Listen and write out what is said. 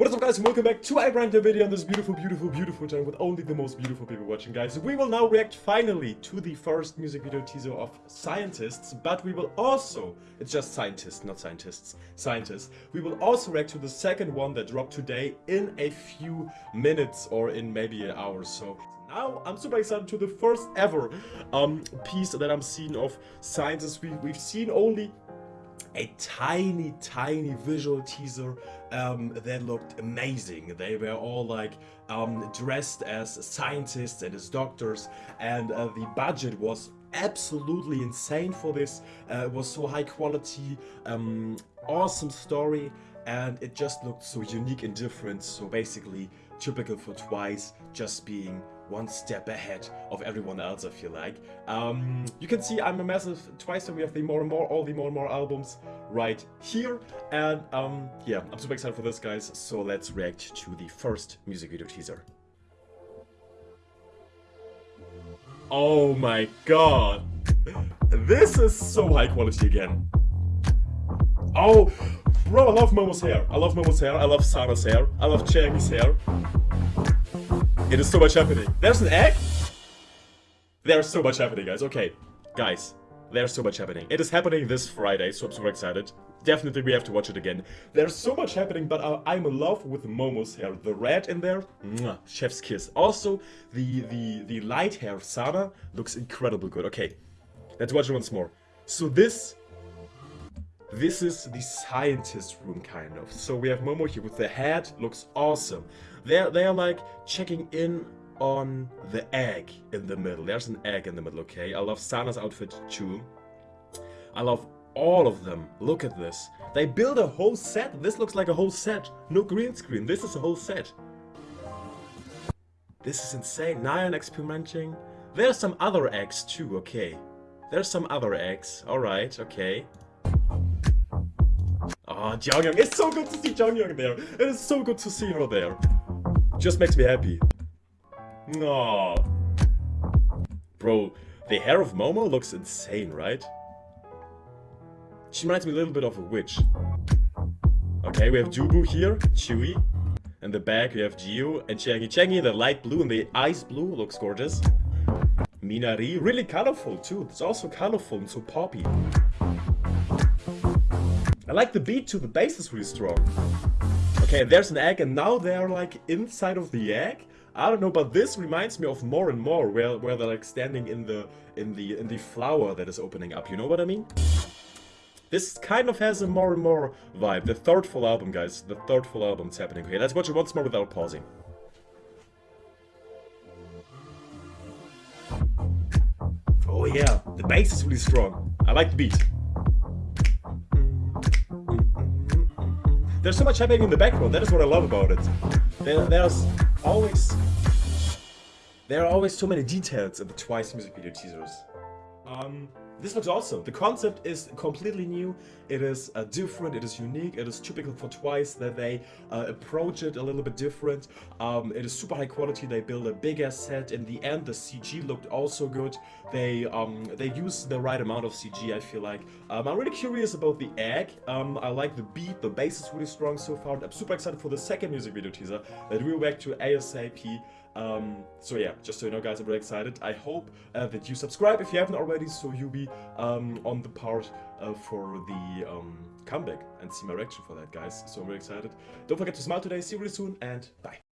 What is up guys and welcome back to a brand new video on this beautiful, beautiful, beautiful channel with only the most beautiful people watching guys. We will now react finally to the first music video teaser of Scientists, but we will also, it's just scientists, not scientists, scientists. We will also react to the second one that dropped today in a few minutes or in maybe an hour so. Now I'm super excited to the first ever um, piece that I'm seeing of Scientists. We, we've seen only a tiny, tiny visual teaser um, that looked amazing. They were all like um, dressed as scientists and as doctors, and uh, the budget was absolutely insane for this. Uh, it was so high quality, um, awesome story, and it just looked so unique and different. So basically, typical for Twice, just being one step ahead of everyone else, I feel like. Um, you can see I'm a massive Twice and we have the more and more, all the more and more albums right here. And um, yeah, I'm super excited for this, guys. So let's react to the first music video teaser. Oh my god. This is so high quality again. Oh, bro, I love Momo's hair. I love Momo's hair. I love Sana's hair. I love Changi's hair. It is so much happening. There's an egg? There's so much happening, guys. Okay, guys, there's so much happening. It is happening this Friday, so I'm super excited. Definitely we have to watch it again. There's so much happening, but I'm in love with Momo's hair. The red in there, mwah, chef's kiss. Also, the, the, the light hair Sana looks incredible good. Okay, let's watch it once more. So this this is the scientist room, kind of. So we have Momo here with the hat, looks awesome. They're, they're like checking in on the egg in the middle. There's an egg in the middle, okay? I love Sana's outfit too. I love all of them. Look at this. They build a whole set. This looks like a whole set. No green screen. This is a whole set. This is insane. Nayeon experimenting. There's some other eggs too, okay. There's some other eggs. Alright, okay. Ah, oh, Jeongyeon. It's so good to see Jeongyeon there. It is so good to see her there. Just makes me happy. No. Bro, the hair of Momo looks insane, right? She reminds me a little bit of a witch. Okay, we have Dubu here, Chewy. In the back we have Jihyo and Changi. Changi, the light blue and the ice blue looks gorgeous. Minari, really colorful too. It's also colorful and so poppy. I like the beat too, the bass is really strong. Okay, there's an egg and now they're like inside of the egg? I don't know, but this reminds me of more and more where, where they're like standing in the in the in the flower that is opening up, you know what I mean? This kind of has a more and more vibe. The third full album, guys. The third full album is happening. Okay, let's watch it once more without pausing. Oh yeah, the bass is really strong. I like the beat. There's so much happening in the background. That is what I love about it. There, there's always there are always so many details in the Twice music video teasers. Um, this looks awesome. The concept is completely new. It is uh, different. It is unique. It is typical for Twice that they uh, approach it a little bit different. Um, it is super high quality. They build a big ass set. In the end, the CG looked also good. They um, they use the right amount of CG. I feel like. Um, I'm really curious about the egg. Um, I like the beat. The bass is really strong so far. I'm super excited for the second music video teaser that we'll back to ASAP. Um, so yeah, just so you know guys, I'm really excited. I hope uh, that you subscribe if you haven't already, so you'll be um, on the part uh, for the um, comeback and see my reaction for that guys. So I'm really excited. Don't forget to smile today, see you really soon, and bye.